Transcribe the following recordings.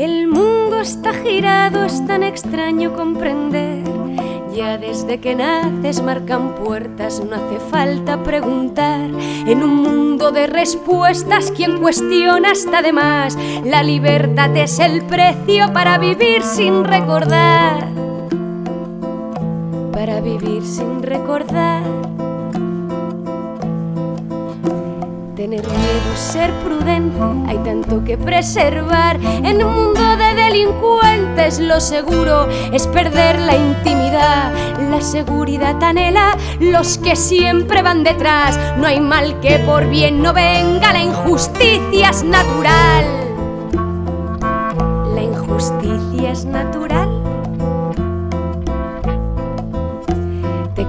El mundo está girado, es tan extraño comprender. Ya desde que naces marcan puertas, no hace falta preguntar. En un mundo de respuestas, quien cuestiona está de más. La libertad es el precio para vivir sin recordar. Para vivir sin recordar. Tener miedo, ser prudente, hay tanto que preservar. En un mundo de delincuentes, lo seguro es perder la intimidad. La seguridad anhela los que siempre van detrás. No hay mal que por bien no venga, la injusticia es natural. La injusticia es natural.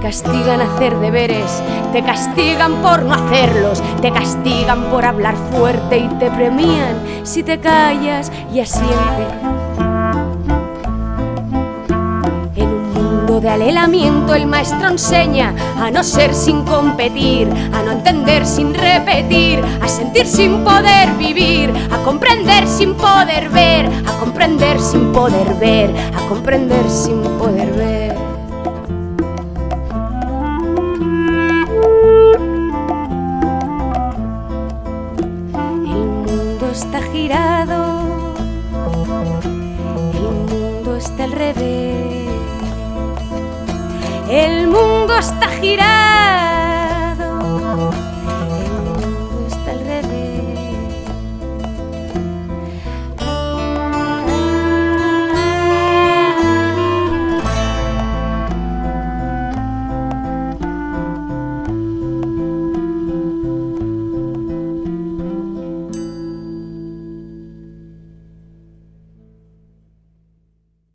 Castigan hacer deberes, te castigan por no hacerlos, te castigan por hablar fuerte y te premian si te callas y asientes. En un mundo de alelamiento el maestro enseña a no ser sin competir, a no entender sin repetir, a sentir sin poder vivir, a comprender sin poder ver, a comprender sin poder ver, a comprender sin poder ver. Está girado, el mundo está al revés, el mundo está girado.